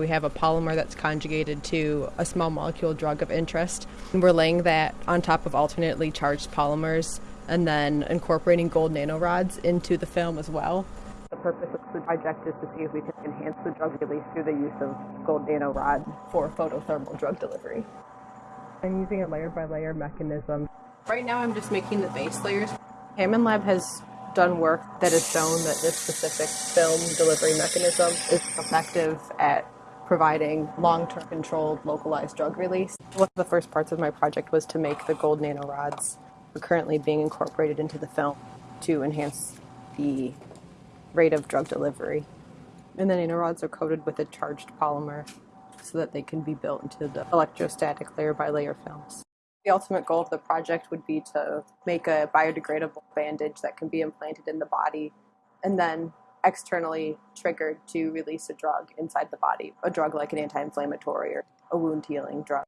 We have a polymer that's conjugated to a small molecule drug of interest, and we're laying that on top of alternately charged polymers and then incorporating gold nanorods into the film as well. The purpose of the project is to see if we can enhance the drug release through the use of gold nanorod for photothermal drug delivery. I'm using a layer by layer mechanism. Right now I'm just making the base layers. Hammond Lab has done work that has shown that this specific film delivery mechanism is effective at providing long-term controlled localized drug release. One of the first parts of my project was to make the gold nanorods currently being incorporated into the film to enhance the rate of drug delivery. And the nanorods are coated with a charged polymer so that they can be built into the electrostatic layer by layer films. The ultimate goal of the project would be to make a biodegradable bandage that can be implanted in the body and then externally triggered to release a drug inside the body, a drug like an anti inflammatory or a wound healing drug.